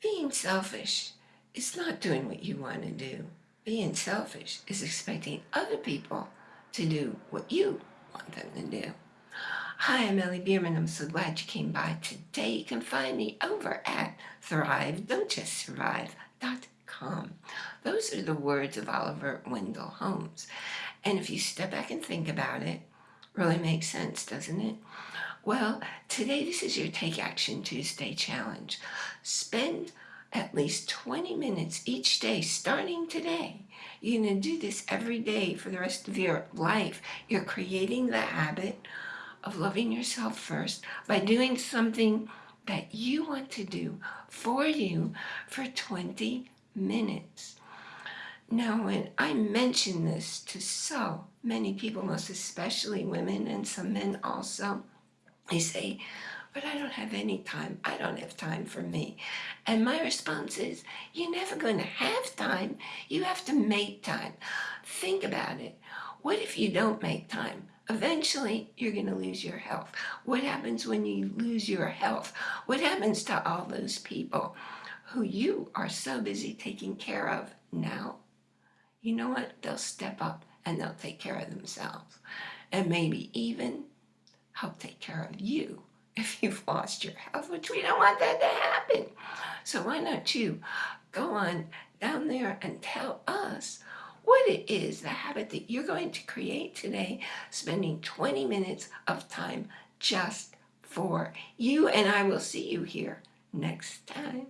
Being selfish is not doing what you want to do. Being selfish is expecting other people to do what you want them to do. Hi, I'm Ellie Bierman. I'm so glad you came by today. You can find me over at Thrive, Don't Just Survive.com. Those are the words of Oliver Wendell Holmes. And if you step back and think about it, really makes sense, doesn't it? Well, today this is your Take Action Tuesday challenge. Spend at least 20 minutes each day starting today. You're going to do this every day for the rest of your life. You're creating the habit of loving yourself first by doing something that you want to do for you for 20 minutes. Now, when I mention this to so many people, most especially women and some men also, they say, but I don't have any time. I don't have time for me. And my response is, you're never going to have time. You have to make time. Think about it. What if you don't make time? Eventually, you're going to lose your health. What happens when you lose your health? What happens to all those people who you are so busy taking care of now? You know what? They'll step up and they'll take care of themselves. And maybe even help take care of you if you've lost your health, which we don't want that to happen. So why don't you go on down there and tell us what it is, the habit that you're going to create today, spending 20 minutes of time just for you. And I will see you here next time.